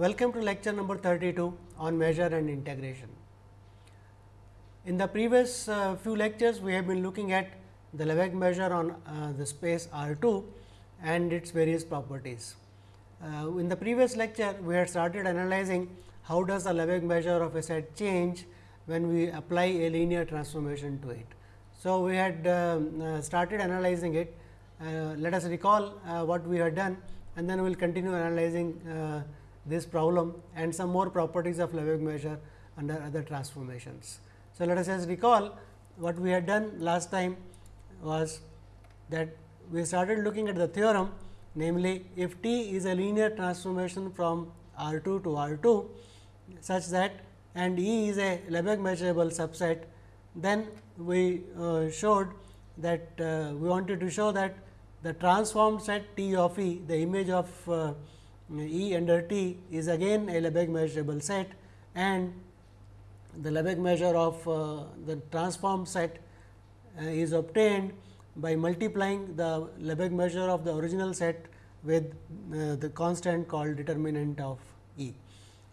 Welcome to lecture number 32 on measure and integration. In the previous uh, few lectures, we have been looking at the Lebesgue measure on uh, the space R 2 and its various properties. Uh, in the previous lecture, we had started analyzing how does the Lebesgue measure of a set change when we apply a linear transformation to it. So, we had um, uh, started analyzing it. Uh, let us recall uh, what we had done and then we will continue analyzing this problem and some more properties of Lebesgue measure under other transformations. So, let us just recall what we had done last time was that we started looking at the theorem namely if T is a linear transformation from R 2 to R 2 such that and E is a Lebesgue measurable subset, then we uh, showed that uh, we wanted to show that the transformed set T of E, the image of uh, E under T is again a Lebesgue measurable set and the Lebesgue measure of uh, the transformed set uh, is obtained by multiplying the Lebesgue measure of the original set with uh, the constant called determinant of E.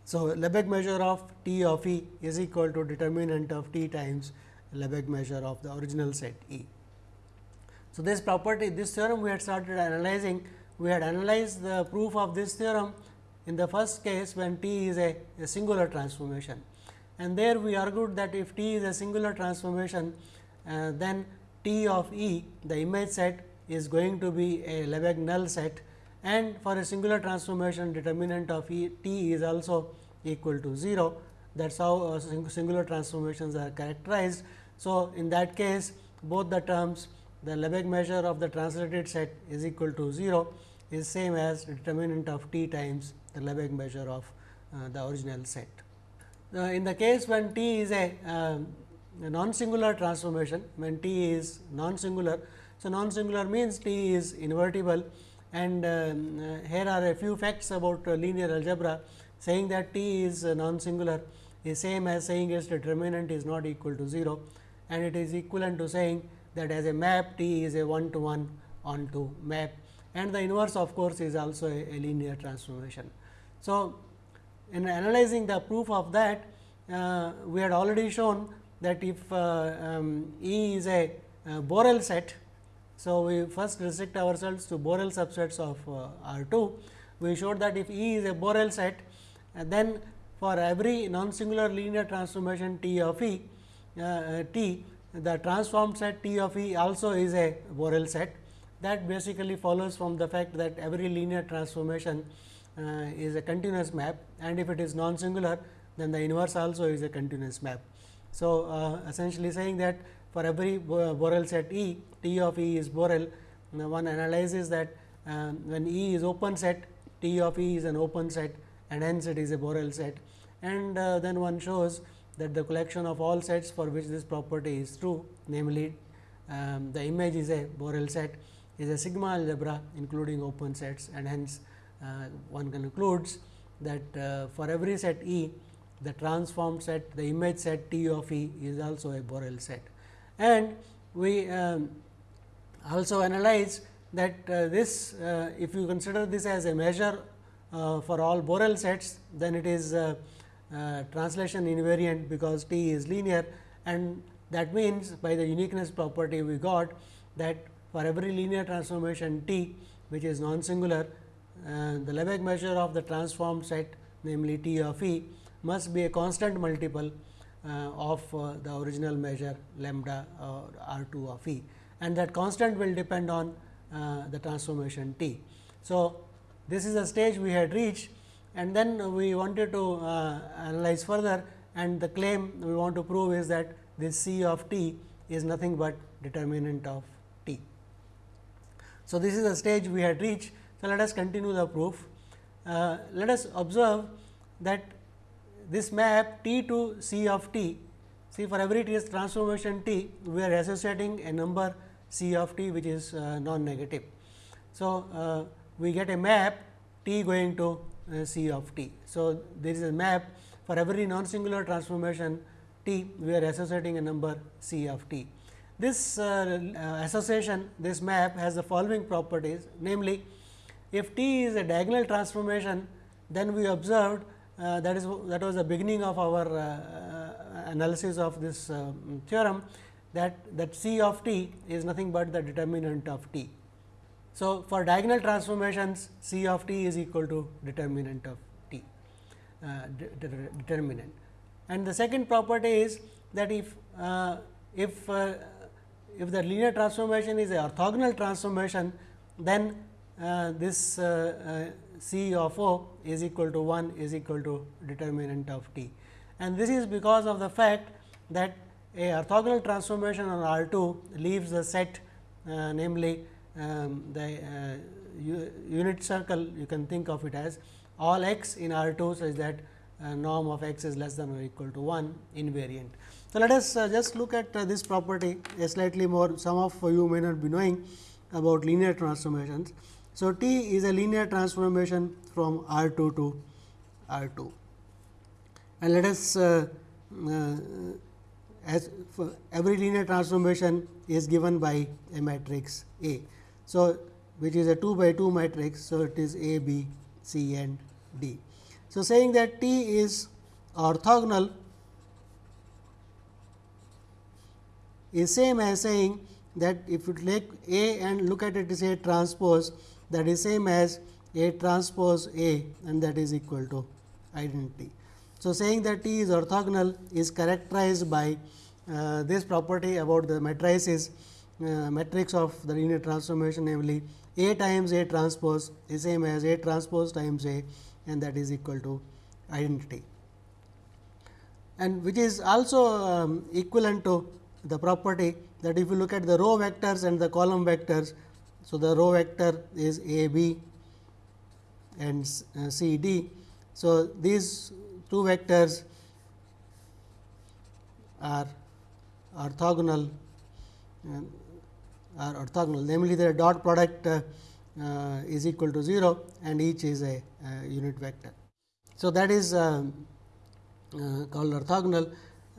So, Lebesgue measure of T of E is equal to determinant of T times Lebesgue measure of the original set E. So, this property this theorem we had started analyzing we had analyzed the proof of this theorem in the first case when T is a, a singular transformation. And there we argued that if T is a singular transformation uh, then T of E the image set is going to be a Lebesgue null set. And for a singular transformation determinant of e, T is also equal to 0 that is how uh, singular transformations are characterized. So, in that case both the terms the Lebesgue measure of the translated set is equal to 0 is same as determinant of t times the Lebesgue measure of uh, the original set. Uh, in the case when t is a, uh, a non-singular transformation, when t is non-singular. So, non-singular means t is invertible and um, uh, here are a few facts about uh, linear algebra saying that t is non-singular is same as saying its determinant is not equal to 0 and it is equivalent to saying that as a map t is a one to one onto map and the inverse of course, is also a, a linear transformation. So, in analyzing the proof of that uh, we had already shown that if uh, um, E is a uh, Borel set. So, we first restrict ourselves to Borel subsets of uh, R 2. We showed that if E is a Borel set then for every non-singular linear transformation T of E uh, T the transformed set T of E also is a Borel set that basically follows from the fact that every linear transformation uh, is a continuous map and if it is non-singular then the inverse also is a continuous map. So, uh, essentially saying that for every Borel set E, T of E is Borel, one analyzes that uh, when E is open set, T of E is an open set and hence it is a Borel set and uh, then one shows that the collection of all sets for which this property is true namely um, the image is a Borel set is a sigma algebra including open sets and hence uh, one concludes that uh, for every set E the transformed set the image set T of E is also a Borel set. And we um, also analyze that uh, this uh, if you consider this as a measure uh, for all Borel sets then it is uh, translation invariant because T is linear and that means by the uniqueness property we got that for every linear transformation T which is non-singular, uh, the Lebesgue measure of the transformed set namely T of E must be a constant multiple uh, of uh, the original measure lambda or R 2 of E and that constant will depend on uh, the transformation T. So, this is a stage we had reached and then we wanted to uh, analyze further and the claim we want to prove is that this C of t is nothing but determinant of. So, this is the stage we had reached. So, let us continue the proof. Uh, let us observe that this map T to C of t, see for every t transformation t, we are associating a number C of t which is uh, non-negative. So, uh, we get a map t going to uh, C of t. So, there is a map for every non-singular transformation t, we are associating a number C of t. This uh, uh, association, this map has the following properties, namely, if t is a diagonal transformation, then we observed uh, that is that was the beginning of our uh, uh analysis of this uh, theorem that that C of t is nothing but the determinant of t. So, for diagonal transformations C of t is equal to determinant of t de de determinant. And the second property is that if if if the linear transformation is a orthogonal transformation, then uh, this uh, uh, C of O is equal to 1 is equal to determinant of t. And this is because of the fact that a orthogonal transformation on R 2 leaves the set uh, namely um, the uh, unit circle you can think of it as all x in R 2 such that uh, norm of x is less than or equal to 1 invariant. So, let us uh, just look at uh, this property a slightly more some of you may not be knowing about linear transformations. So, T is a linear transformation from R 2 to R 2 and let us uh, as every linear transformation is given by a matrix A. So, which is a 2 by 2 matrix. So, it is A, B, C and D. So, saying that T is orthogonal is same as saying that if you take A and look at it A transpose that is same as A transpose A and that is equal to identity. So, saying that T is orthogonal is characterized by uh, this property about the matrices uh, matrix of the linear transformation namely A times A transpose is same as A transpose times A and that is equal to identity and which is also um, equivalent to the property that if you look at the row vectors and the column vectors. So, the row vector is A b and uh, C d. So, these two vectors are orthogonal uh, are orthogonal namely their dot product uh, uh, is equal to 0 and each is a, a unit vector. So, that is um, uh, called orthogonal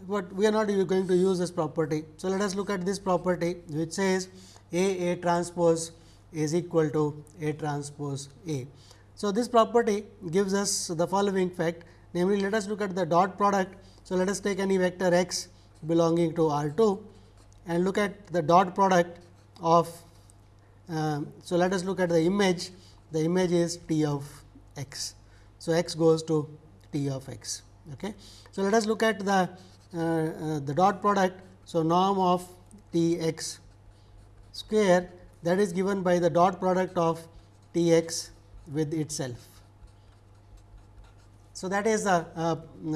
but we are not going to use this property. So, let us look at this property which says A A transpose is equal to A transpose A. So, this property gives us the following fact namely let us look at the dot product. So, let us take any vector x belonging to R 2 and look at the dot product of. Uh, so, let us look at the image the image is t of x. So, x goes to t of x. Okay. So, let us look at the the dot product. So, norm of T x square that is given by the dot product of T x with itself. So, that is the uh,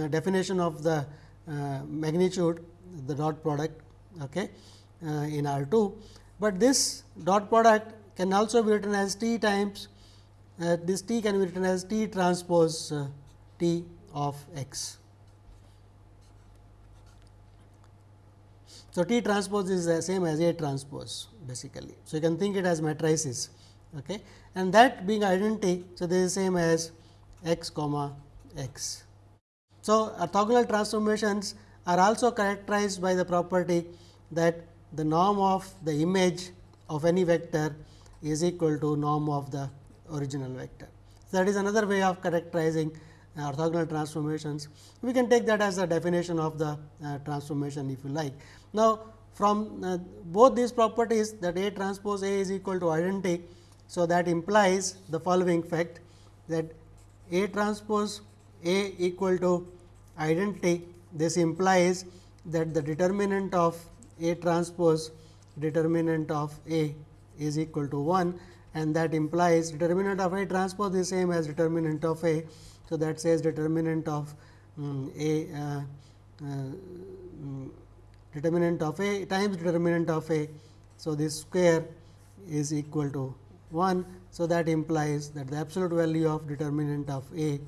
definition of the uh, magnitude the dot product okay, uh, in R 2, but this dot product can also be written as T times uh, this T can be written as T transpose T of x. So, T transpose is the same as A transpose basically. So, you can think it as matrices okay. and that being identity. So, this is same as x comma x. So, orthogonal transformations are also characterized by the property that the norm of the image of any vector is equal to norm of the original vector. So, that is another way of characterizing uh, orthogonal transformations. We can take that as the definition of the uh, transformation if you like. Now, from uh, both these properties that A transpose A is equal to identity. So, that implies the following fact that A transpose A equal to identity. This implies that the determinant of A transpose determinant of A is equal to 1 and that implies determinant of A transpose is same as determinant of A. So, that says determinant of um, A uh, uh, um, determinant of A times determinant of A. So, this square is equal to 1. So, that implies that the absolute value of determinant of A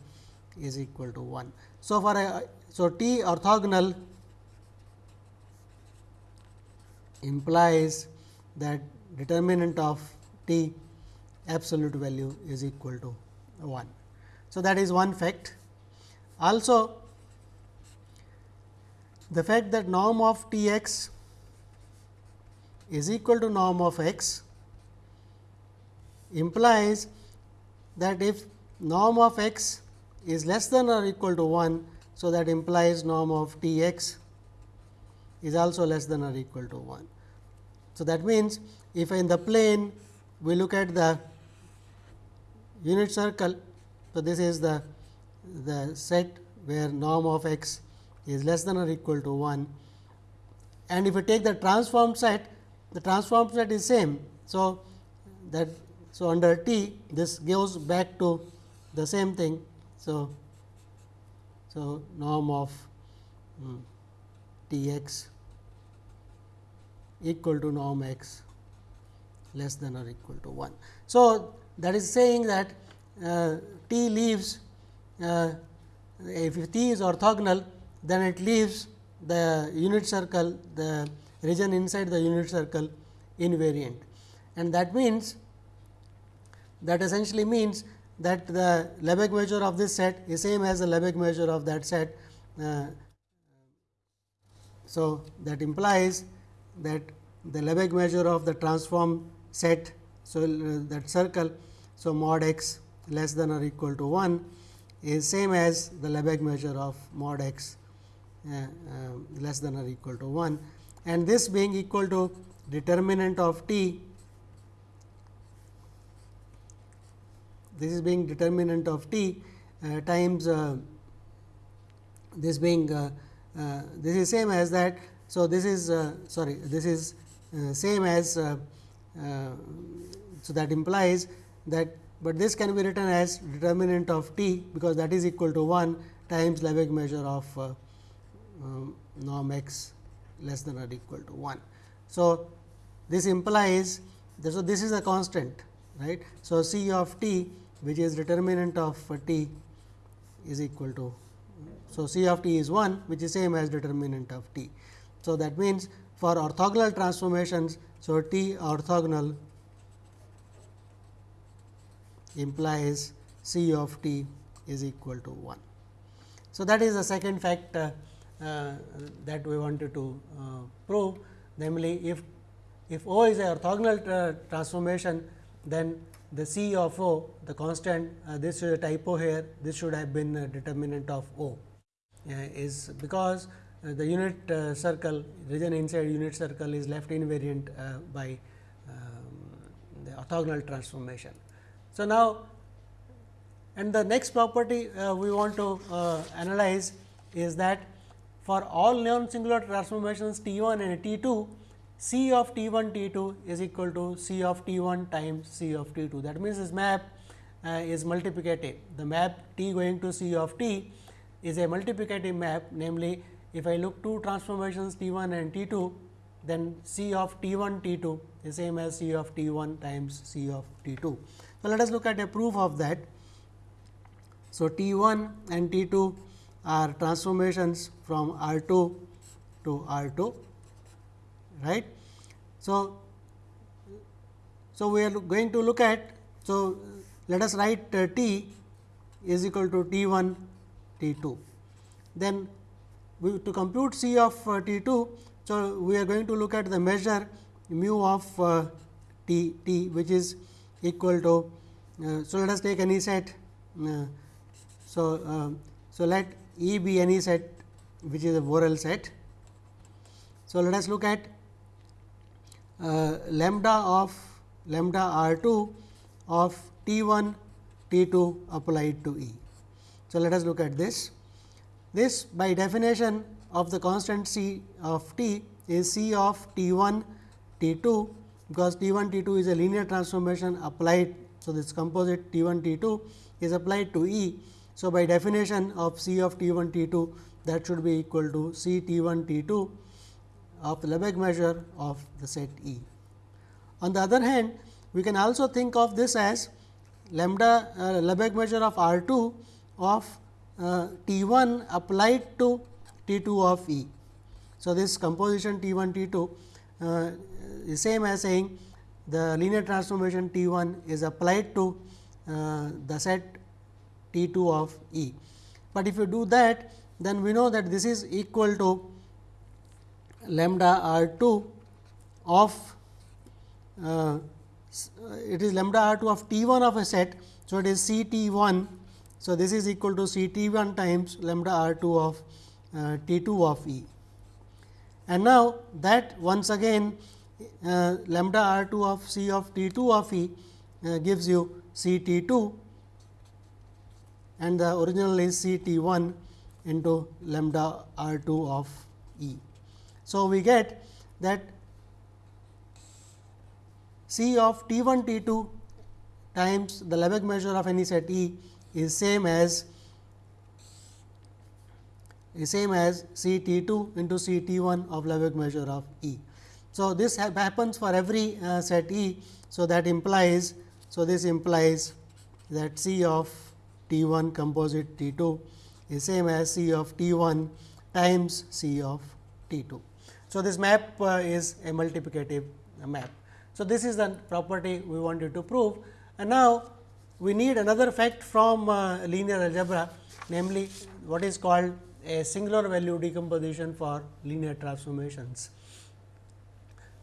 is equal to 1. So, for a so T orthogonal implies that determinant of T absolute value is equal to 1. So, that is one fact. Also, the fact that norm of T x is equal to norm of x implies that if norm of x is less than or equal to 1. So, that implies norm of T x is also less than or equal to 1. So, that means, if in the plane we look at the unit circle. So, this is the, the set where norm of x is less than or equal to 1 and if we take the transformed set, the transformed set is same. So, that so under T this goes back to the same thing. So, so norm of um, T x equal to norm x less than or equal to 1. So, that is saying that uh, T leaves uh, if T is orthogonal then it leaves the unit circle the region inside the unit circle invariant and that means that essentially means that the Lebesgue measure of this set is same as the Lebesgue measure of that set. Uh, so, that implies that the Lebesgue measure of the transform set. So, uh, that circle. So, mod x less than or equal to 1 is same as the Lebesgue measure of mod x less than or equal to 1 and this being equal to determinant of t this is being determinant of t uh, times uh, this being uh, uh, this is same as that. So, this is sorry this is same as so that implies that, but this can be written as determinant of t because that is equal to 1 times Lebesgue measure of um, norm x less than or equal to 1. So, this implies so this is a constant right. So, C of t which is determinant of t is equal to. So, C of t is 1 which is same as determinant of t. So, that means, for orthogonal transformations. So, t orthogonal implies C of t is equal to 1. So, that is the second fact uh, uh, that we wanted to uh, prove namely if if O is a orthogonal uh, transformation then the C of O the constant this is a typo here this should have been a determinant of O is because the unit circle region inside unit circle is left invariant by um, the orthogonal transformation. So, now and the next property uh, we want to uh, analyze is that for all non singular transformations T 1 and T 2, C of T 1 T 2 is equal to C of T 1 times C of T 2. That means, this map uh, is multiplicative. The map T going to C of T is a multiplicative map namely, if I look two transformations T 1 and T 2, then C of T 1 T 2 is same as C of T 1 times C of T 2. So, let us look at a proof of that. So, T 1 and T 2 are transformations from R 2 to R 2 right. So, so we are going to look at so let us write uh, T is equal to T 1 T 2 then we to compute C of uh, T 2 so we are going to look at the measure mu of uh, T T which is equal to uh, so let us take any set uh, so uh, so let E be any set which is a Borel set. So, let us look at uh, lambda of lambda r 2 of T 1 T 2 applied to E. So, let us look at this. This by definition of the constant C of t is C of T 1 T 2 because T 1 T 2 is a linear transformation applied. So, this composite T 1 T 2 is applied to E so, by definition of C of T 1 T 2 that should be equal to C T 1 T 2 of Lebesgue measure of the set E. On the other hand, we can also think of this as lambda uh, Lebesgue measure of R 2 of uh, T 1 applied to T 2 of E. So, this composition T 1 T 2 uh, is same as saying the linear transformation T 1 is applied to uh, the set T 2 of E. But if you do that then we know that this is equal to lambda r 2 of uh, it is lambda r 2 of T 1 of a set. So, it is C T 1. So, this is equal to C T 1 times lambda r 2 of uh, T 2 of E. And now, that once again uh, lambda r 2 of C of T 2 of E uh, gives you C T 2 and the original is C T 1 into lambda r 2 of E. So, we get that C of T 1 T 2 times the Lebesgue measure of any set E is same as is same as C T 2 into C T 1 of Lebesgue measure of E. So, this ha happens for every uh, set E. So, that implies, so this implies that C of T 1 composite T 2 is same as C of T 1 times C of T 2. So, this map uh, is a multiplicative map. So, this is the property we wanted to prove and now we need another fact from uh, linear algebra namely what is called a singular value decomposition for linear transformations.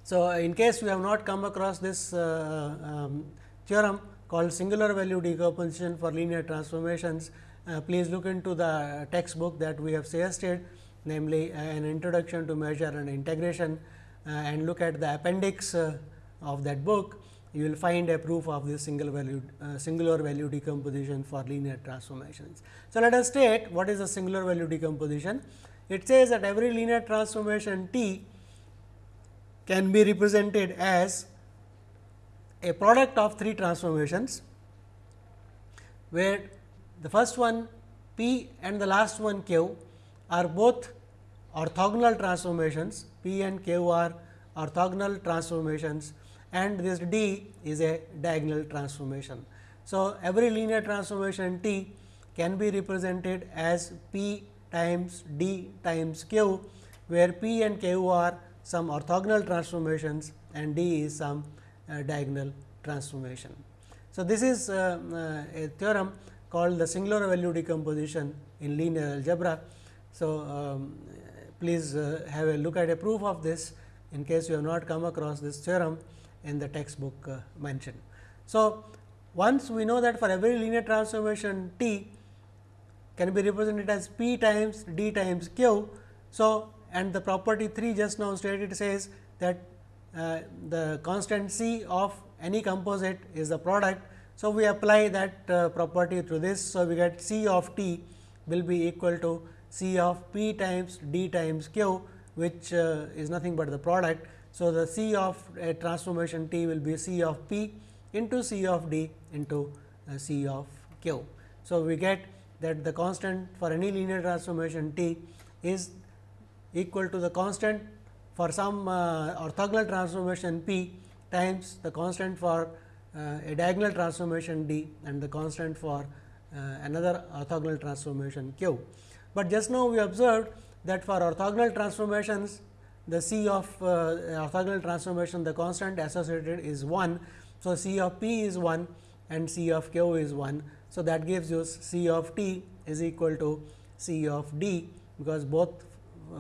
So, in case we have not come across this uh, um, theorem called singular value decomposition for linear transformations, uh, please look into the textbook that we have suggested namely an introduction to measure and integration uh, and look at the appendix uh, of that book you will find a proof of this single value uh, singular value decomposition for linear transformations. So, let us state what is a singular value decomposition. It says that every linear transformation T can be represented as a product of three transformations, where the first one P and the last one Q are both orthogonal transformations, P and Q are orthogonal transformations and this D is a diagonal transformation. So, every linear transformation T can be represented as P times D times Q, where P and Q are some orthogonal transformations and D is some diagonal transformation. So, this is uh, uh, a theorem called the singular value decomposition in linear algebra. So, um, please uh, have a look at a proof of this in case you have not come across this theorem in the textbook uh, mentioned. So, once we know that for every linear transformation T can be represented as P times D times Q. So, and the property 3 just now stated says that uh, the constant C of any composite is the product. So, we apply that uh, property to this. So, we get C of T will be equal to C of P times D times Q, which uh, is nothing but the product. So, the C of a transformation T will be C of P into C of D into uh, C of Q. So, we get that the constant for any linear transformation T is equal to the constant for some uh, orthogonal transformation P times the constant for uh, a diagonal transformation D and the constant for uh, another orthogonal transformation Q. But just now we observed that for orthogonal transformations the C of orthogonal transformation the constant associated is 1. So, C of P is 1 and C of Q is 1. So, that gives you C of T is equal to C of D, because both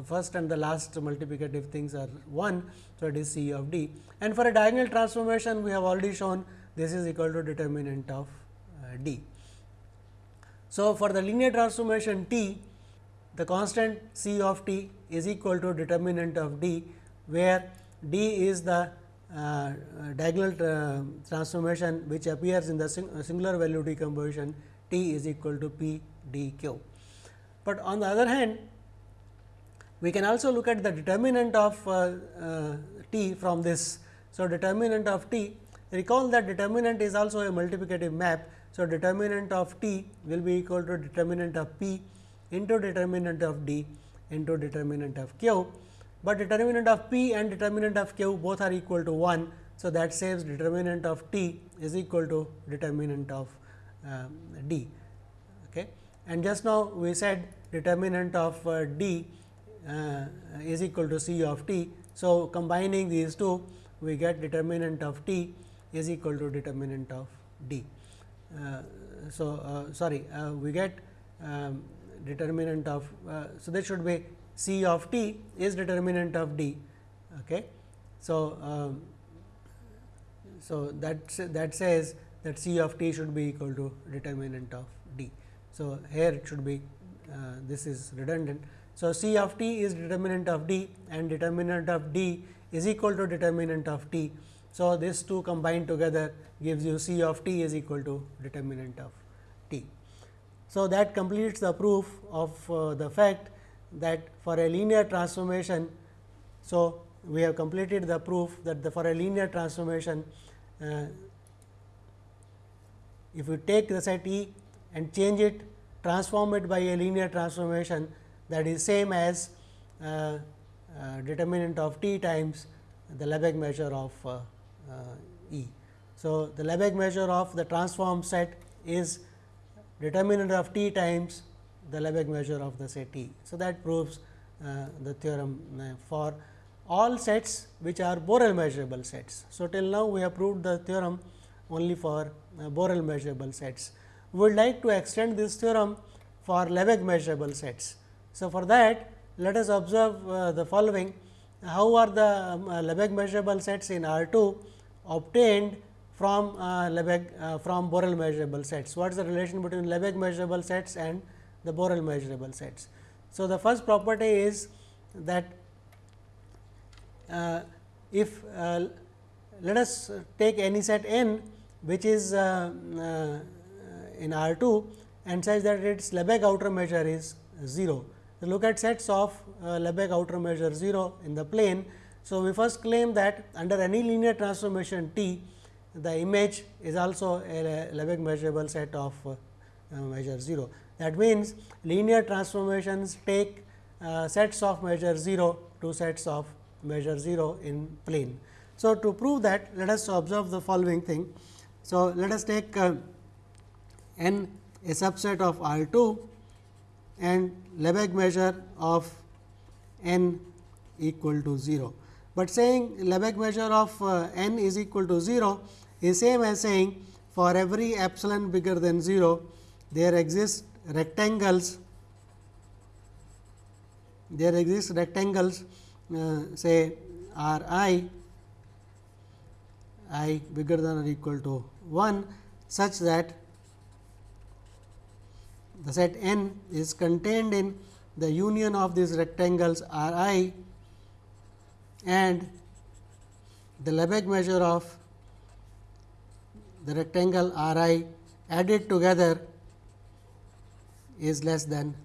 first and the last multiplicative things are 1. So, it is C of D and for a diagonal transformation we have already shown this is equal to determinant of uh, D. So, for the linear transformation T the constant C of t is equal to determinant of d, where d is the uh, diagonal uh, transformation which appears in the sing singular value decomposition t is equal to p d q. But on the other hand, we can also look at the determinant of uh, uh t from this. So, determinant of t recall that determinant is also a multiplicative map. So, determinant of t will be equal to determinant of p into determinant of d into determinant of q, but determinant of p and determinant of q both are equal to 1. So, that saves determinant of t is equal to determinant of uh, d. Okay. And just now we said determinant of uh, d is equal to c of t. So, combining these two we get determinant of t is equal to determinant of d. Uh, so, uh, sorry uh, we get um, determinant of. Uh, so, there should be C of t is determinant of d. Okay. So, um, so that that says that C of t should be equal to determinant of d. So, here it should be uh, this is redundant. So, C of t is determinant of d and determinant of d is equal to determinant of t. So, this two combined together gives you C of t is equal to determinant of t. So, that completes the proof of uh, the fact that for a linear transformation. So, we have completed the proof that the for a linear transformation uh, if you take the set E and change it transform it by a linear transformation that is same as uh, uh, determinant of t times the Lebesgue measure of uh, uh, E. So, the Lebesgue measure of the transform set is determinant of t times the Lebesgue measure of the set E. So, that proves uh, the theorem uh, for all sets which are Borel measurable sets. So, till now we have proved the theorem only for Borel measurable sets. We would like to extend this theorem for Lebesgue measurable sets. So, for that let us observe uh, the following how are the um, uh, Lebesgue measurable sets in R 2 obtained from uh, Lebesgue uh, from Borel measurable sets. What is the relation between Lebesgue measurable sets and the Borel measurable sets? So, the first property is that uh, if uh, let us take any set n which is in R 2 and such that its Lebesgue outer measure is 0. Look at sets of uh, Lebesgue outer measure 0 in the plane. So, we first claim that under any linear transformation T, the image is also a Lebesgue measurable set of uh, uh, measure 0. That means, linear transformations take uh, sets of measure 0 to sets of measure 0 in plane. So, to prove that let us observe the following thing. So, let us take uh, n a subset of R 2 and Lebesgue measure of n equal to 0. But saying Lebesgue measure of uh, n is equal to 0 is same as saying for every epsilon bigger than 0 there exist rectangles there exist rectangles uh, say R i i bigger than or equal to 1 such that the set n is contained in the union of these rectangles R i and the Lebesgue measure of the rectangle R i added together is less than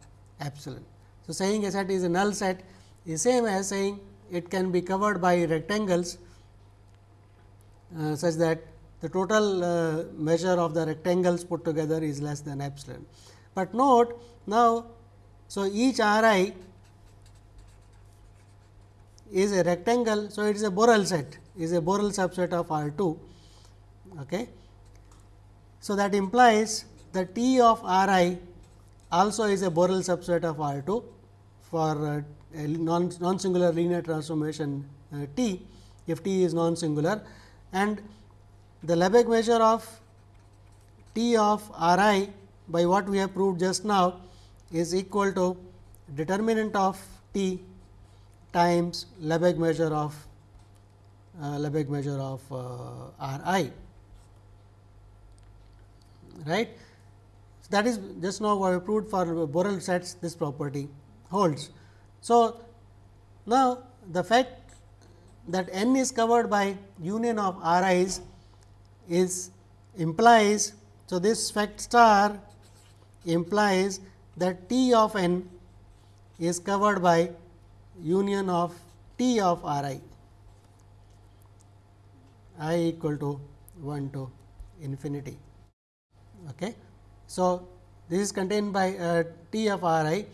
epsilon. So, saying a set is a null set is same as saying it can be covered by rectangles uh, such that the total uh, measure of the rectangles put together is less than epsilon. But note now, so each R i is a rectangle. So, it is a Borel set is a Borel subset of R 2. Okay. So, that implies the T of R i also is a Borel subset of R 2 for uh, non, non singular linear transformation uh, T if T is non singular and the Lebesgue measure of T of R i by what we have proved just now is equal to determinant of t times Lebesgue measure of uh, Lebesgue measure of uh, R i right. So, that is just now we have proved for Borel sets this property holds. So, now the fact that n is covered by union of R i's is implies. So, this fact star implies that T of n is covered by union of T of R i i equal to 1 to infinity. Okay. So, this is contained by uh, T of R i.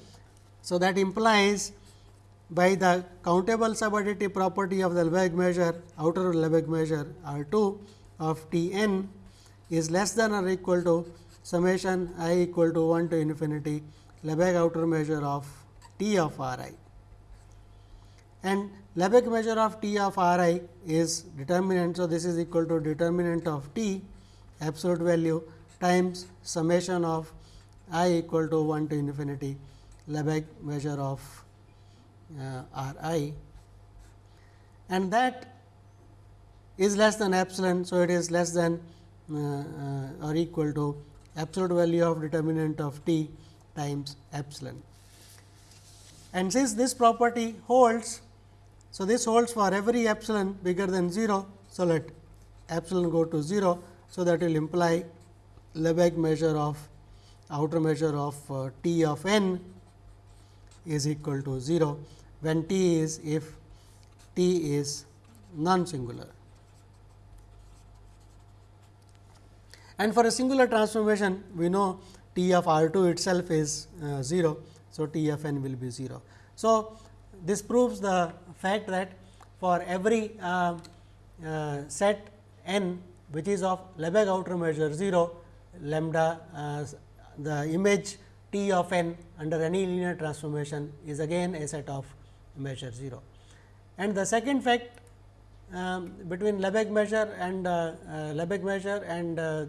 So, that implies by the countable subadditive property of the Lebesgue measure outer Lebesgue measure R 2 of T n is less than or equal to summation i equal to 1 to infinity Lebesgue outer measure of T of R i. And Lebesgue measure of T of R i is determinant. So, this is equal to determinant of T absolute value times summation of i equal to 1 to infinity Lebesgue measure of uh, R i and that is less than epsilon. So, it is less than uh, uh, or equal to absolute value of determinant of t times epsilon. And since this property holds, so this holds for every epsilon bigger than 0. So, let epsilon go to 0. So, that will imply Lebesgue measure of outer measure of uh, t of n is equal to 0, when t is if t is non singular. And for a singular transformation, we know t of R 2 itself is uh, 0. So, t of n will be 0. So, this proves the fact that for every uh, uh, set n which is of Lebesgue outer measure 0, lambda uh, the image t of n under any linear transformation is again a set of measure 0. And the second fact um, between Lebesgue measure and uh, uh, Lebesgue measure and uh,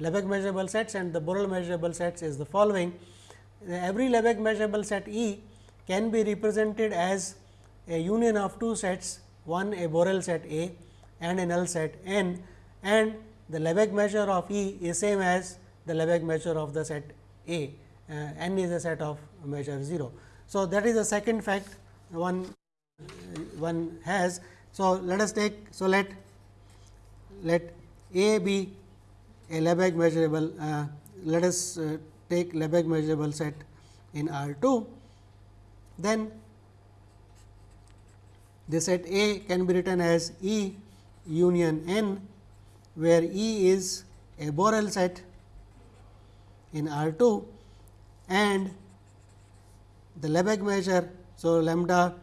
Lebesgue measurable sets and the Borel measurable sets is the following. Every Lebesgue measurable set E can be represented as a union of two sets, one a Borel set A and a null set N and the Lebesgue measure of E is same as the Lebesgue measure of the set A, uh, N is a set of measure 0. So, that is the second fact one one has. So, let us take, so let let A be a Lebesgue measurable, uh, let us uh, take Lebesgue measurable set in R 2, then the set A can be written as E union N, where E is a Borel set in R 2 and the Lebesgue measure. So, lambda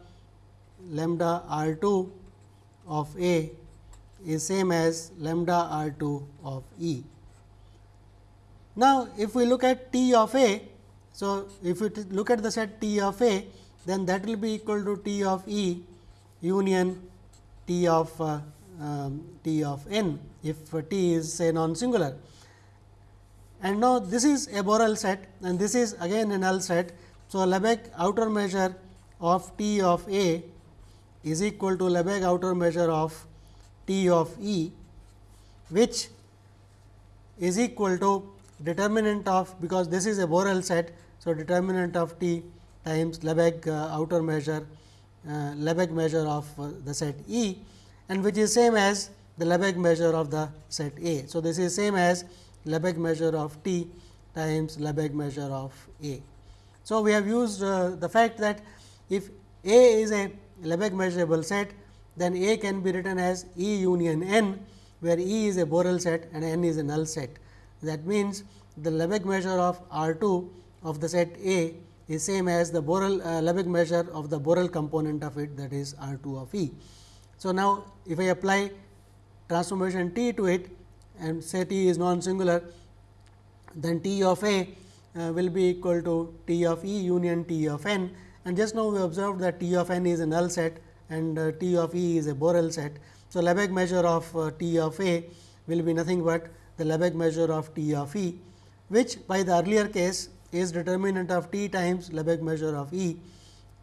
lambda R 2 of A is same as lambda R 2 of E. Now, if we look at T of A, so if we look at the set T of A, then that will be equal to T of E union T of uh, um, T of n if T is say non singular. And now, this is a Borel set and this is again a null set. So, Lebesgue outer measure of T of A is equal to Lebesgue outer measure of T of E, which is equal to determinant of because this is a Borel set. So, determinant of t times Lebesgue uh, outer measure uh, Lebesgue measure of uh, the set E and which is same as the Lebesgue measure of the set A. So, this is same as Lebesgue measure of t times Lebesgue measure of A. So, we have used uh, the fact that if A is a Lebesgue measurable set, then A can be written as E union n, where E is a Borel set and n is a null set. That means, the Lebesgue measure of R 2 of the set A is same as the Borel uh, Lebesgue measure of the Borel component of it that is R 2 of E. So, now if I apply transformation T to it and say T is non singular, then T of A uh, will be equal to T of E union T of n and just now we observed that T of n is a null set and uh, T of E is a Borel set. So, Lebesgue measure of uh, T of A will be nothing but the Lebesgue measure of T of E, which by the earlier case is determinant of T times Lebesgue measure of E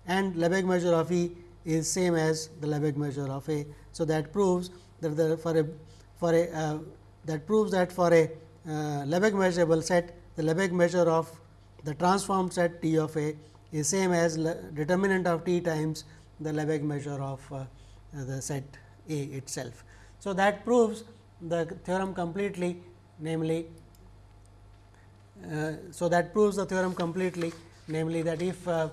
and Lebesgue measure of E is same as the Lebesgue measure of A. So, that proves that the for a for a uh, that proves that for a uh, Lebesgue measurable set the Lebesgue measure of the transformed set T of A is same as determinant of T times the Lebesgue measure of uh, the set A itself. So, that proves the theorem completely namely uh, so that proves the theorem completely namely that if uh,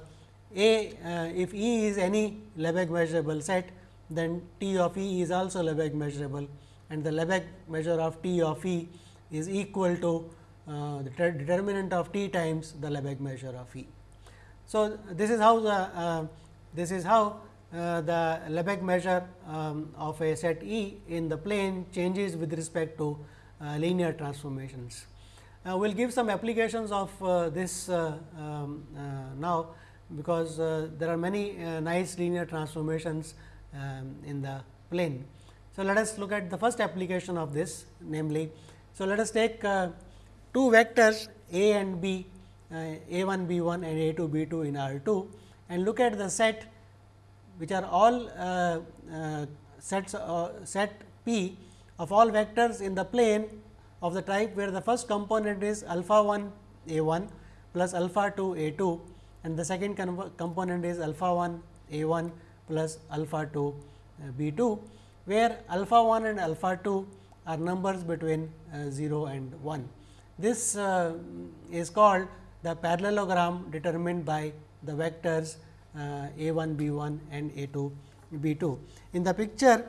a uh, if E is any Lebesgue measurable set then T of E is also Lebesgue measurable and the Lebesgue measure of T of E is equal to uh, the determinant of T times the Lebesgue measure of E. So, this is how the uh, this is how the Lebesgue measure um, of a set E in the plane changes with respect to uh, linear transformations. Uh, we will give some applications of uh, this uh, um, uh, now, because there are many nice linear transformations um, in the plane. So, let us look at the first application of this namely, so let us take two vectors a and b a 1 b 1 and a 2 b 2 in R 2 and look at the set which are all uh, uh, sets uh, set p of all vectors in the plane of the type where the first component is alpha 1 a 1 plus alpha 2 a 2 and the second component is alpha 1 a 1 plus alpha 2 uh, b 2, where alpha 1 and alpha 2 are numbers between uh, 0 and 1. This is called the parallelogram determined by the vectors a 1 b 1 and a 2 b 2. In the picture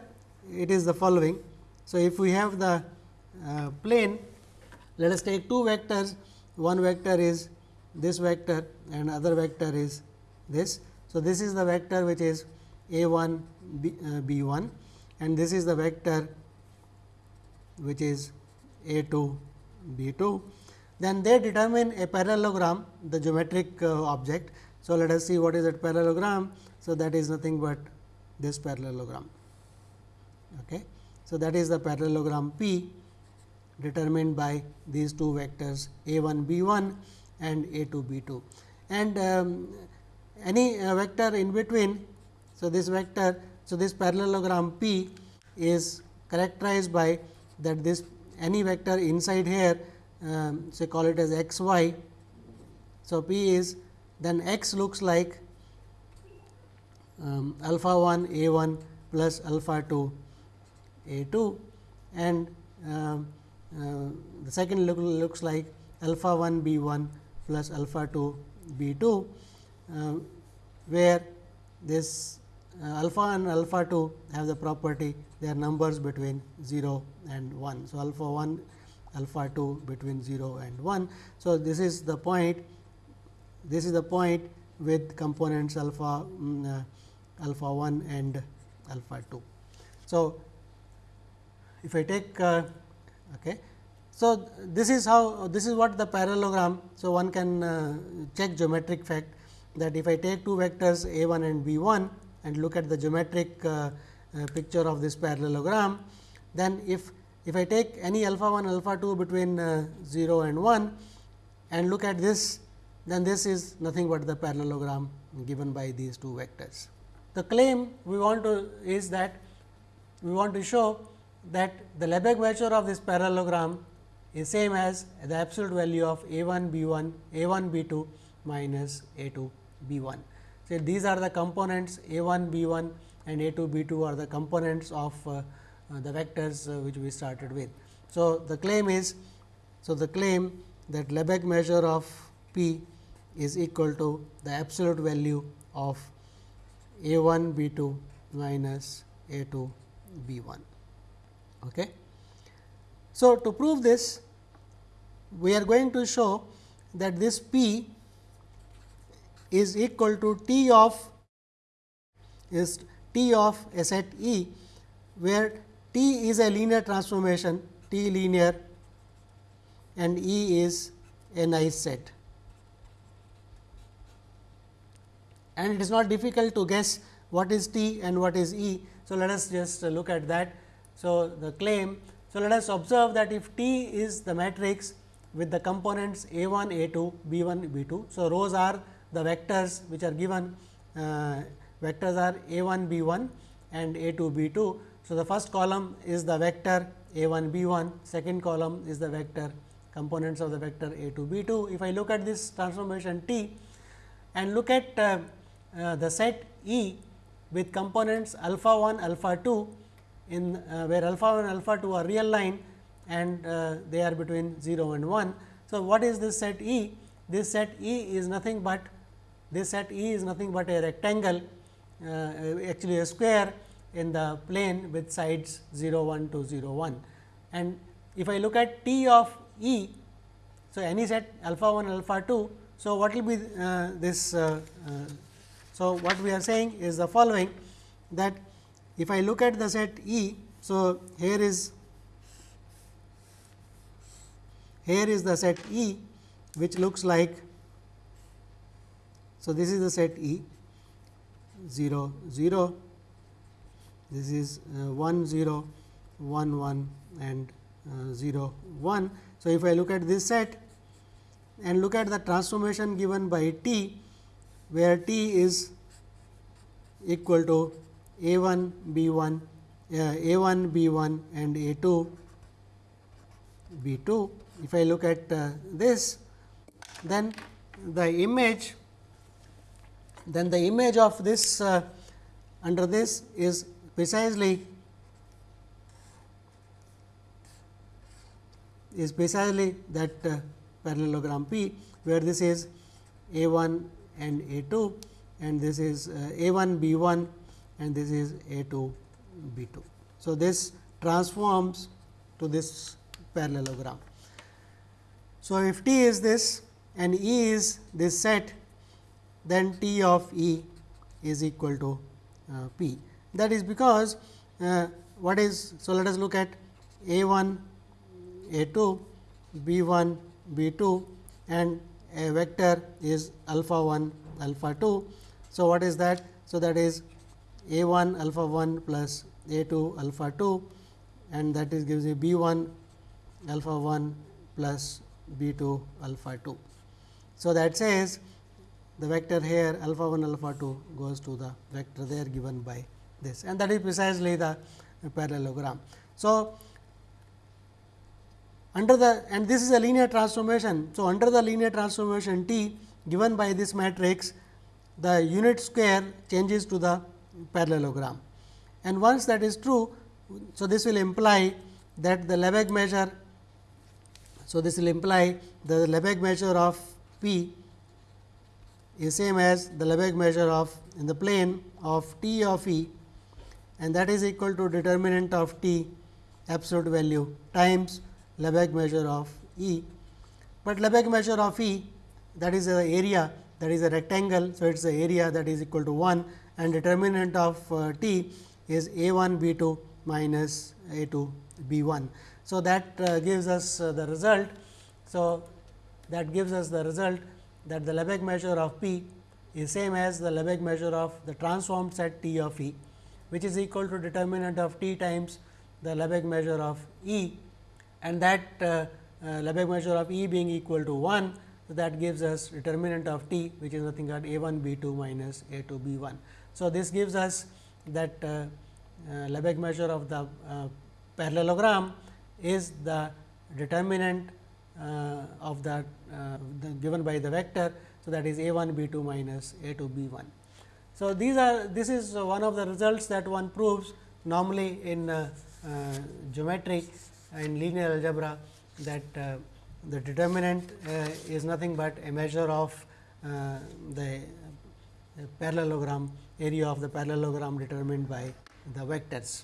it is the following. So, if we have the uh, plane let us take two vectors one vector is this vector and other vector is this. So, this is the vector which is a 1 b, uh, b 1 and this is the vector which is a 2 b 2. Then they determine a parallelogram the geometric uh, object. So, let us see what is that parallelogram. So, that is nothing but this parallelogram. Okay. So, that is the parallelogram P determined by these two vectors a 1 b 1 and a 2 b 2 and um, any uh, vector in between. So, this vector so this parallelogram P is characterized by that this any vector inside here um, say call it as x y. So, P is then x looks like um, alpha 1 a 1 plus alpha 2 a 2 and um, uh, the second look, looks like alpha 1 b 1 plus alpha 2 b 2, uh, where this uh, alpha and alpha 2 have the property they are numbers between 0 and 1. So, alpha 1 alpha 2 between 0 and 1. So, this is the point this is the point with components alpha um, alpha 1 and alpha 2. So, if I take uh, okay, so, this is how this is what the parallelogram. So, one can uh, check geometric fact that if I take two vectors a 1 and b 1 and look at the geometric uh, uh, picture of this parallelogram, then if if I take any alpha 1 alpha 2 between uh, 0 and 1 and look at this, then this is nothing but the parallelogram given by these two vectors. The claim we want to is that we want to show that the Lebesgue measure of this parallelogram is same as the absolute value of a 1 b 1 a 1 b 2 minus a 2 b 1. So, these are the components a 1 b 1 and a 2 b 2 are the components of uh, uh, the vectors uh, which we started with. So, the claim is so the claim that Lebesgue measure of p is equal to the absolute value of a 1 b 2 minus a 2 b 1. Okay. So, to prove this we are going to show that this P is equal to T of is T of a set E, where T is a linear transformation T linear and E is a nice set. And it is not difficult to guess what is T and what is E. So, let us just look at that. So, the claim so, let us observe that if T is the matrix with the components A 1, A 2, B 1, B 2. So, rows are the vectors which are given uh, vectors are A 1, B 1 and A 2, B 2. So, the first column is the vector A 1, B 1, second column is the vector components of the vector A 2, B 2. If I look at this transformation T and look at uh, uh, the set E with components alpha 1, alpha 2 in uh, where alpha 1 and alpha 2 are real line and uh, they are between 0 and 1. So, what is this set E? This set E is nothing but this set E is nothing but a rectangle uh, actually a square in the plane with sides 0 1 to 0 1. And if I look at T of E, so any set alpha 1 alpha 2. So, what will be uh, this? Uh, uh, so, what we are saying is the following that if I look at the set E, so here is here is the set E which looks like so this is the set E 0 0 this is uh, 1 0 1 1 and uh, 0 1. So, if I look at this set and look at the transformation given by t where t is equal to a 1 b 1 uh, a 1 b 1 and a 2 B 2. If I look at uh, this, then the image then the image of this uh, under this is precisely is precisely that uh, parallelogram P, where this is A 1 and A 2 and this is uh, A 1 B 1 and this is A 2 B 2. So, this transforms to this parallelogram. So, if T is this and E is this set, then T of E is equal to uh, P. That is because uh, what is, so let us look at A 1, A 2, B 1, B 2 and a vector is alpha 1, alpha 2. So, what is that? So, that is A 1 alpha 1 plus A 2 alpha 2 and that is gives you B 1 alpha 1 plus B 2 alpha 2. So, that says the vector here alpha 1 alpha 2 goes to the vector there given by this and that is precisely the parallelogram. So, under the and this is a linear transformation. So, under the linear transformation T given by this matrix the unit square changes to the parallelogram and once that is true. So, this will imply that the Lebesgue measure. So, this will imply the Lebesgue measure of P is same as the Lebesgue measure of in the plane of T of E and that is equal to determinant of T absolute value times Lebesgue measure of E. But Lebesgue measure of E that is the area that is a rectangle. So, it is the area that is equal to 1 and determinant of uh, T is A 1 B 2 minus A 2 B 1. So, that uh, gives us uh, the result. So, that gives us the result that the Lebesgue measure of P is same as the Lebesgue measure of the transformed set T of E, which is equal to determinant of T times the Lebesgue measure of E and that uh, uh, Lebesgue measure of E being equal to 1. So, that gives us determinant of T which is nothing but A 1 B 2 minus A 2 B 1. So, this gives us that uh, uh, Lebesgue measure of the uh, parallelogram is the determinant uh, of that uh, the given by the vector. So, that is A 1 B 2 minus A 2 B 1. So, these are this is one of the results that one proves normally in uh, geometry in linear algebra that uh, the determinant uh, is nothing but a measure of uh, the parallelogram area of the parallelogram determined by the vectors.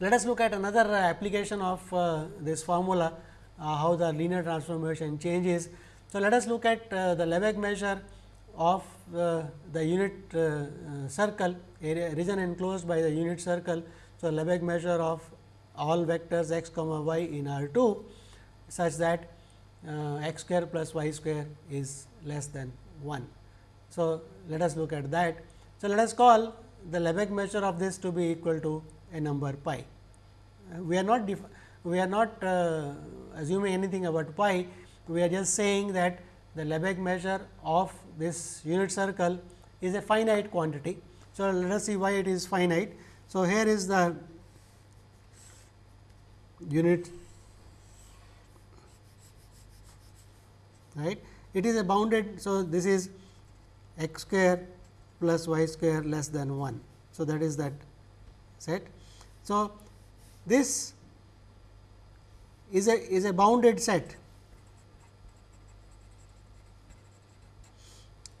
Let us look at another application of uh, this formula uh, how the linear transformation changes. So, let us look at uh, the Lebesgue measure of the unit circle area region enclosed by the unit circle. So, Lebesgue measure of all vectors x comma y in R 2 such that uh, x square plus y square is less than 1. So, let us look at that. So, let us call the Lebesgue measure of this to be equal to a number pi. Uh, we are not we are not uh, assuming anything about pi, we are just saying that the Lebesgue measure of this unit circle is a finite quantity. So, let us see why it is finite. So, here is the unit right. It is a bounded. So, this is x square plus y square less than 1. So, that is that set. So, this is a is a bounded set.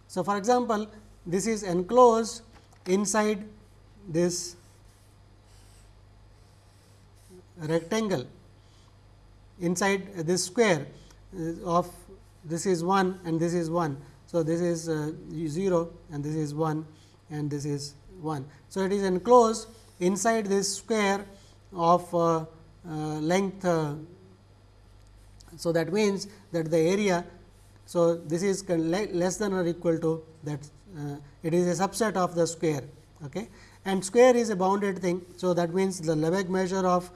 So, for example, this is enclosed inside this rectangle inside this square uh, of this is 1 and this is 1. So, this is uh, 0 and this is 1 and this is 1. So, it is enclosed inside this square of uh, length. So, that means that the area. So, this is less than or equal to that uh, it is a subset of the square okay. and square is a bounded thing. So, that means the Lebesgue measure of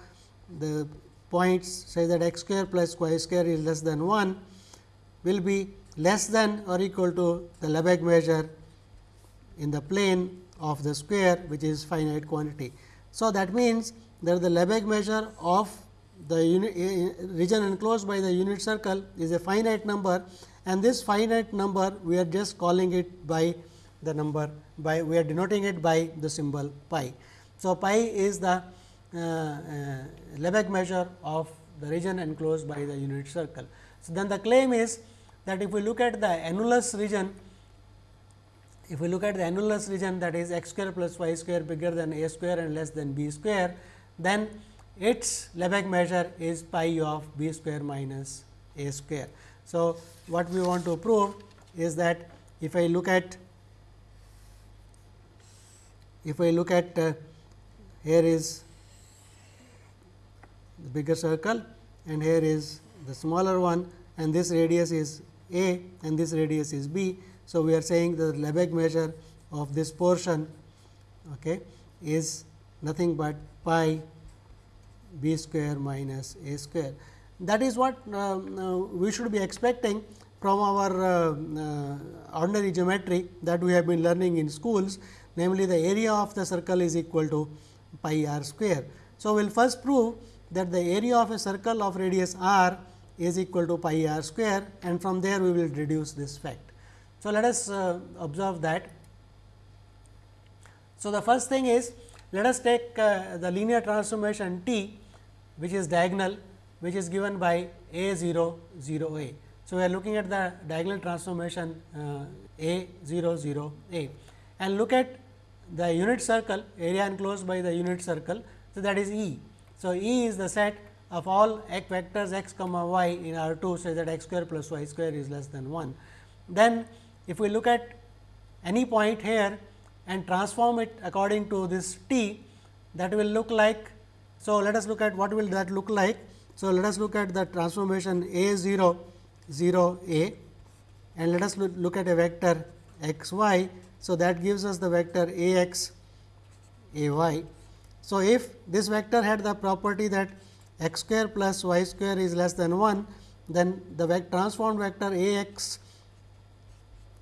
the points say that x square plus y square is less than 1 will be less than or equal to the Lebesgue measure in the plane of the square which is finite quantity. So, that means that the Lebesgue measure of the unit, eh, eh, region enclosed by the unit circle is a finite number and this finite number we are just calling it by the number by we are denoting it by the symbol pi. So, pi is the Lebesgue measure of the region enclosed by the unit circle. So, then the claim is that if we look at the annulus region, if we look at the annulus region that is x square plus y square bigger than a square and less than b square, then its Lebesgue measure is pi of b square minus a square. So, what we want to prove is that if I look at if I look at uh, here is the bigger circle and here is the smaller one and this radius is a and this radius is b. So, we are saying the Lebesgue measure of this portion okay, is nothing but pi b square minus a square. That is what uh, uh, we should be expecting from our uh, uh, ordinary geometry that we have been learning in schools namely the area of the circle is equal to pi r square. So, we will first prove that the area of a circle of radius r is equal to pi r square and from there we will reduce this fact. So, let us uh, observe that. So, the first thing is let us take uh, the linear transformation T which is diagonal which is given by a 0 0 a. So, we are looking at the diagonal transformation uh, a 0 0 a and look at the unit circle area enclosed by the unit circle. So, that is E. So, E is the set of all x vectors x comma y in R 2 such that x square plus y square is less than 1. Then if we look at any point here and transform it according to this t that will look like. So, let us look at what will that look like. So, let us look at the transformation a 0 0 a and let us look at a vector x y so, that gives us the vector a x a y. So, if this vector had the property that x square plus y square is less than 1, then the transformed vector a x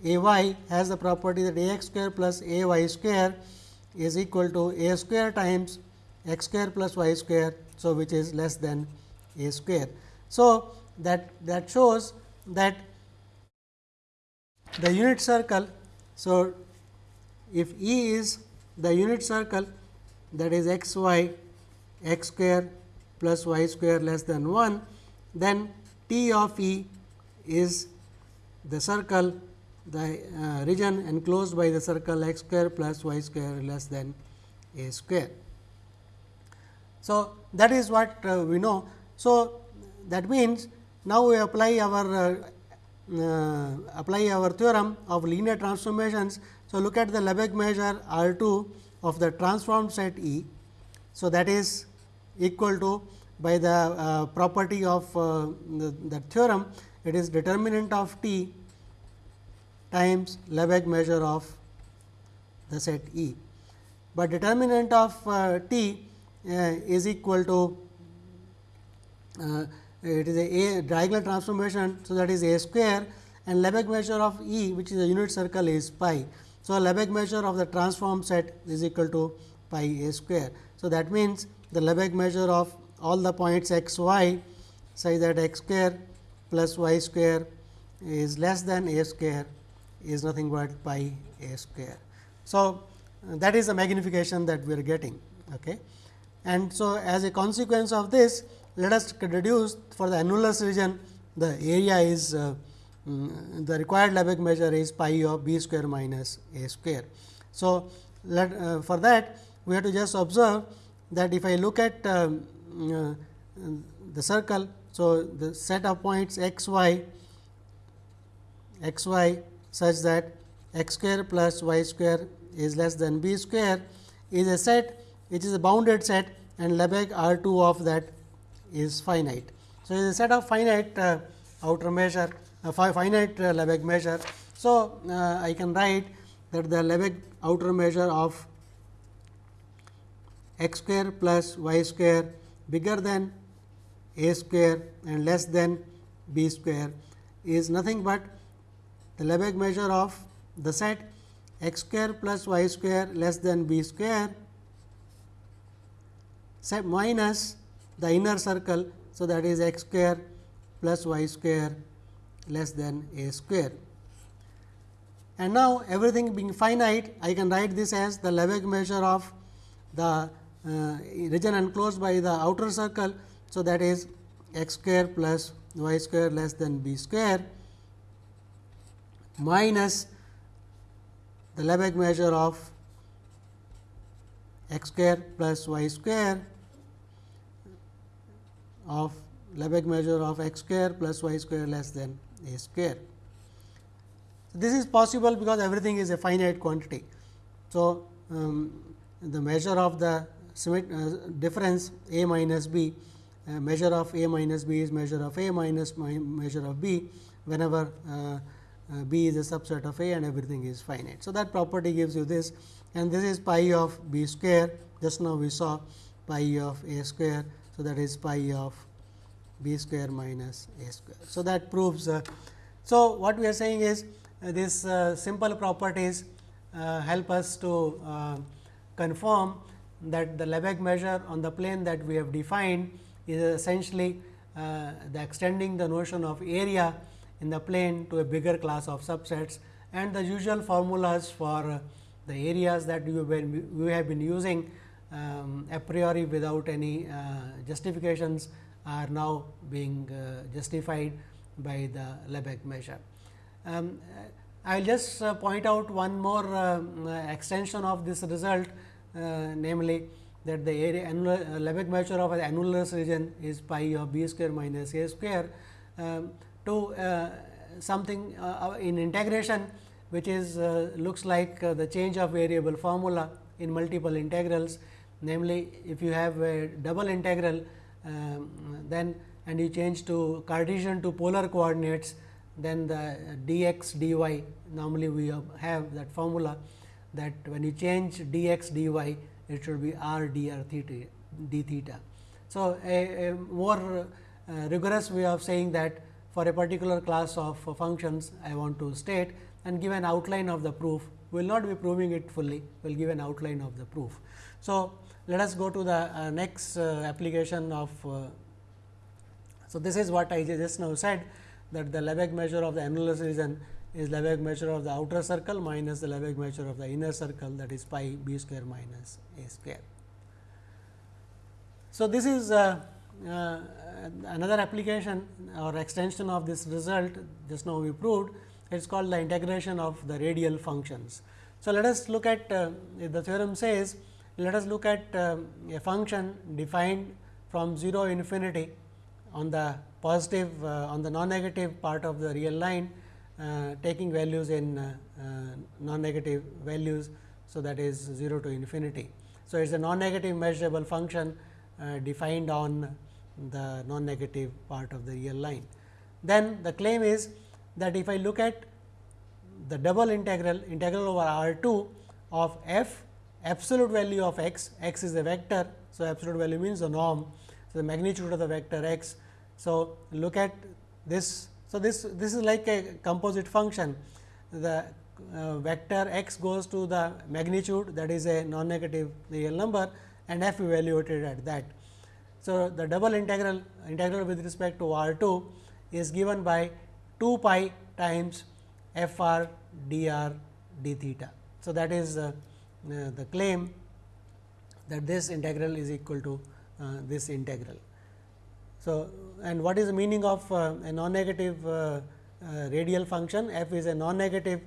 a y has the property that a x square plus a y square is equal to a square times x square plus y square. So, which is less than a square. So, that that shows that the unit circle. So, if E is the unit circle that is x y x square plus y square less than 1, then T of E is the circle the uh, region enclosed by the circle x square plus y square less than a square. So, that is what uh, we know. So, that means, now we apply our uh, uh apply our theorem of linear transformations so, look at the Lebesgue measure R 2 of the transformed set E. So, that is equal to by the uh, property of uh, the, the, theorem it is determinant of T times Lebesgue measure of the set E. But determinant of uh, T uh, is equal to uh, it is a, a diagonal transformation. So, that is a square and Lebesgue measure of E which is a unit circle is pi. So, a Lebesgue measure of the transform set is equal to pi a square. So, that means, the Lebesgue measure of all the points x y such that x square plus y square is less than a square is nothing but pi a square. So, that is the magnification that we are getting. Okay. And so, as a consequence of this let us reduce for the annulus region the area is uh, Mm, the required Lebesgue measure is pi of b square minus a square. So, let, uh, for that we have to just observe that if I look at um, uh, the circle. So, the set of points x y x y such that x square plus y square is less than b square is a set which is a bounded set and Lebesgue R 2 of that is finite. So, it is a set of finite uh, outer measure a finite uh, Lebesgue measure. So, uh, I can write that the Lebesgue outer measure of x square plus y square bigger than a square and less than b square is nothing but the Lebesgue measure of the set x square plus y square less than b square set minus the inner circle. So, that is x square plus y square less than a square. And now, everything being finite, I can write this as the Lebesgue measure of the uh, region enclosed by the outer circle. So, that is x square plus y square less than b square minus the Lebesgue measure of x square plus y square of Lebesgue measure of x square plus y square less than a square. This is possible because everything is a finite quantity. So, um, the measure of the uh, difference a minus b uh, measure of a minus b is measure of a minus measure of b whenever uh, uh, b is a subset of a and everything is finite. So, that property gives you this and this is pi of b square just now we saw pi of a square. So, that is pi of b square minus a square. So, that proves. Uh, so, what we are saying is uh, these uh, simple properties uh, help us to uh, confirm that the Lebesgue measure on the plane that we have defined is essentially the extending the notion of area in the plane to a bigger class of subsets and the usual formulas for the areas that have been, we have been using um, a priori without any uh, justifications are now being uh, justified by the Lebesgue measure. Um, I will just uh, point out one more extension of this result, namely that the area annular, Lebesgue measure of an annulus region is pi of b square minus a square. Um, to uh, something uh, in integration which is uh, looks like the change of variable formula in multiple integrals. Namely, if you have a double integral um, then and you change to Cartesian to polar coordinates, then the dx dy normally we have that formula that when you change dx dy it should be r dr theta d theta. So, a, a more uh, rigorous way of saying that for a particular class of functions I want to state and give an outline of the proof. We will not be proving it fully, we will give an outline of the proof. So, let us go to the uh, next uh, application of. Uh, so, this is what I just now said that the Lebesgue measure of the annulus region is Lebesgue measure of the outer circle minus the Lebesgue measure of the inner circle that is pi b square minus a square. So, this is uh, uh, another application or extension of this result just now we proved it is called the integration of the radial functions. So, let us look at uh, the theorem says let us look at uh, a function defined from 0 infinity on the positive uh, on the non negative part of the real line uh, taking values in uh, uh, non negative values. So, that is 0 to infinity. So, it is a non negative measurable function defined on the non negative part of the real line. Then the claim is that if I look at the double integral integral over R 2 of f absolute value of x, x is a vector. So, absolute value means the norm. So, the magnitude of the vector x. So, look at this. So, this this is like a composite function. The uh, vector x goes to the magnitude that is a non negative real number and f evaluated at that. So, the double integral integral with respect to R 2 is given by 2 pi times f r d r d theta. So, that is uh, the claim that this integral is equal to uh, this integral. So, and what is the meaning of uh, a non-negative uh, uh, radial function? f is a non-negative,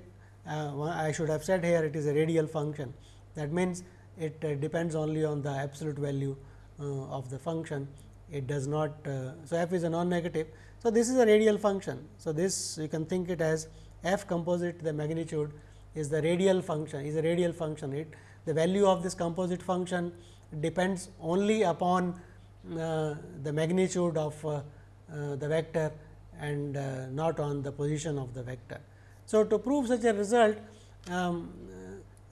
I should have said here it is a radial function. That means, it depends only on the absolute value uh, of the function it does not. Uh, so, f is a non-negative. So, this is a radial function. So, this you can think it as f composite the magnitude is the radial function is a radial function. It the value of this composite function depends only upon uh, the magnitude of uh, uh, the vector and uh, not on the position of the vector. So, to prove such a result um,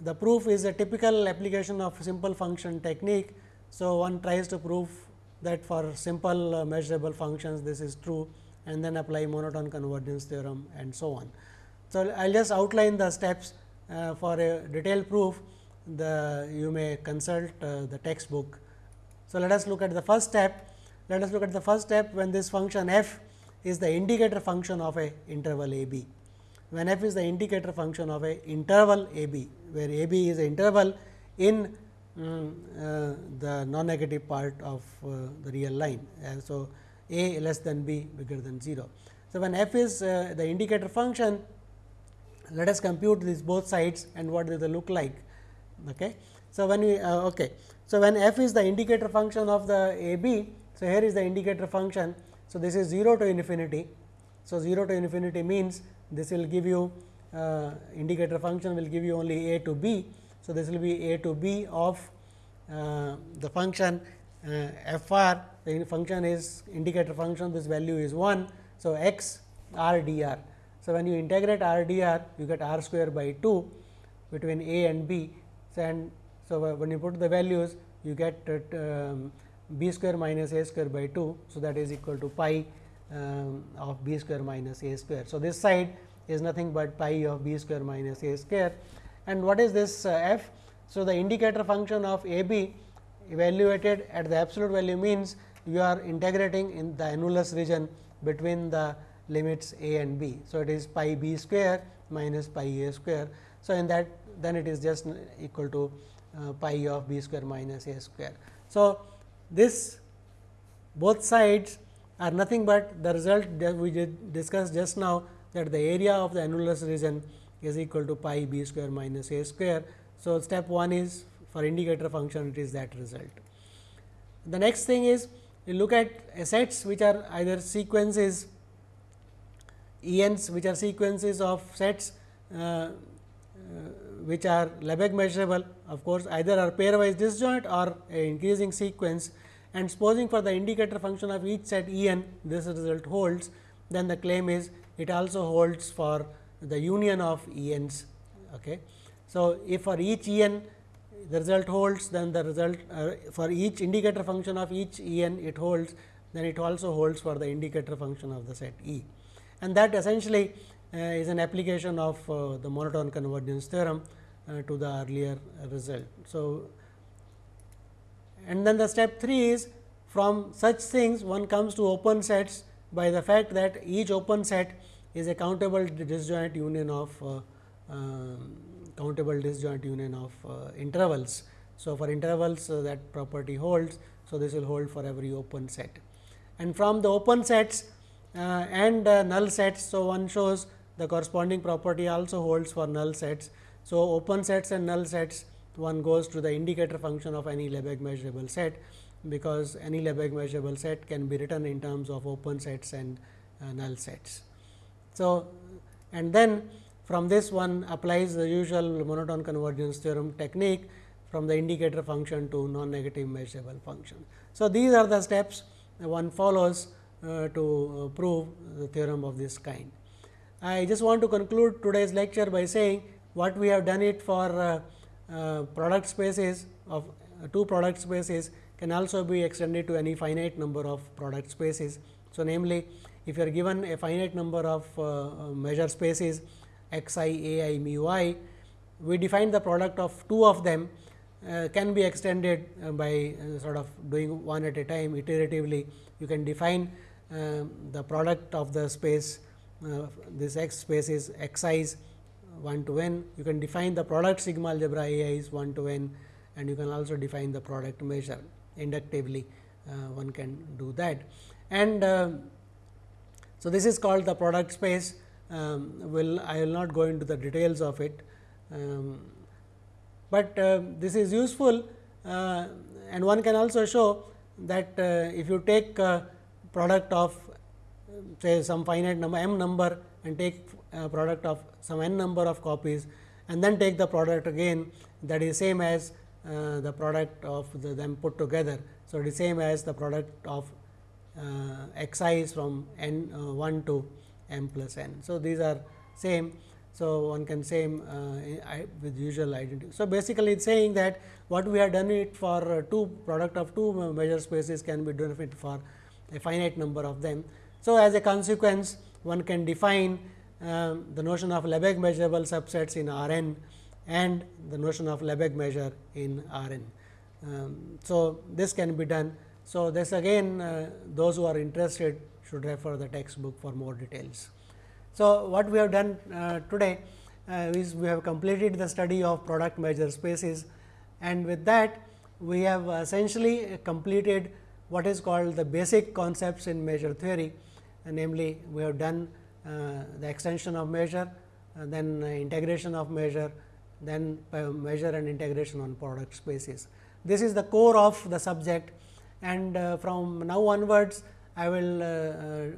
the proof is a typical application of simple function technique so, one tries to prove that for simple uh, measurable functions this is true and then apply monotone convergence theorem and so on. So, I will just outline the steps uh, for a detailed proof the you may consult uh, the textbook. So, let us look at the first step let us look at the first step when this function f is the indicator function of a interval a b. When f is the indicator function of a interval a b, where a b is a interval in um, uh, the non negative part of uh, the real line. And so, a less than b bigger than 0. So, when f is uh, the indicator function, let us compute these both sides and what they look like. Okay. So, when we uh, okay. So, when f is the indicator function of the a b, so here is the indicator function. So, this is 0 to infinity. So, 0 to infinity means this will give you uh, indicator function will give you only a to b. So, this will be a to b of uh, the function uh, f r the function is indicator function this value is 1. So, x r d r. So, when you integrate r d r you get r square by 2 between a and b. So, and so, when you put the values you get um, b square minus a square by 2. So, that is equal to pi um, of b square minus a square. So, this side is nothing but pi of b square minus a square and what is this uh, f? So, the indicator function of a b evaluated at the absolute value means you are integrating in the annulus region between the limits a and b. So, it is pi b square minus pi a square. So, in that then it is just equal to uh, pi of b square minus a square. So, this both sides are nothing but the result that we did discussed just now that the area of the annulus region is equal to pi b square minus a square. So, step 1 is for indicator function it is that result. The next thing is you look at sets which are either sequences ENs which are sequences of sets uh, uh, which are Lebesgue measurable of course, either are pairwise disjoint or increasing sequence and supposing for the indicator function of each set E n this result holds then the claim is it also holds for the union of E n's. Okay. So, if for each E n the result holds then the result uh, for each indicator function of each E n it holds then it also holds for the indicator function of the set E. And that essentially uh, is an application of uh, the monotone convergence theorem uh, to the earlier result. So, and then the step 3 is from such things one comes to open sets by the fact that each open set is a countable disjoint union of uh, uh, countable disjoint union of uh, intervals. So, for intervals that property holds. So, this will hold for every open set and from the open sets and uh, null sets. So, one shows the corresponding property also holds for null sets. So, open sets and null sets one goes to the indicator function of any Lebesgue measurable set, because any Lebesgue measurable set can be written in terms of open sets and uh, null sets. So, and then from this one applies the usual monotone convergence theorem technique from the indicator function to non-negative measurable function. So, these are the steps one follows uh, to uh, prove the theorem of this kind. I just want to conclude today's lecture by saying what we have done it for uh, uh, product spaces of uh, two product spaces can also be extended to any finite number of product spaces. So, namely if you are given a finite number of measure spaces x i, a i, mu i, we define the product of two of them uh, can be extended uh, by uh, sort of doing one at a time iteratively. You can define the product of the space this x space is x i's 1 to n. You can define the product sigma algebra A i is 1 to n and you can also define the product measure inductively uh, one can do that. And uh, so, this is called the product space um, will I will not go into the details of it, um, but uh, this is useful uh, and one can also show that uh, if you take uh, product of say some finite number m number and take uh, product of some n number of copies and then take the product again that is same as uh, the product of the them put together. So, it is same as the product of uh, i is from n uh, 1 to m plus n. So, these are same. So, one can same uh, with usual identity. So, basically it is saying that what we have done it for uh, two product of two measure spaces can be done it for a finite number of them. So, as a consequence one can define um, the notion of Lebesgue measurable subsets in R n and the notion of Lebesgue measure in R n. Um, so, this can be done. So, this again uh, those who are interested should refer the textbook for more details. So, what we have done uh, today uh, is we have completed the study of product measure spaces and with that we have essentially completed what is called the basic concepts in measure theory namely we have done uh, the extension of measure, uh, then integration of measure, then measure and integration on product spaces. This is the core of the subject and uh, from now onwards I will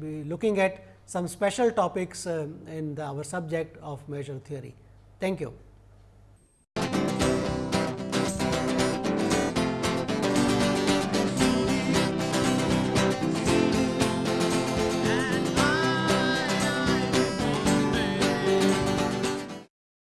be looking at some special topics in the, our subject of measure theory. Thank you.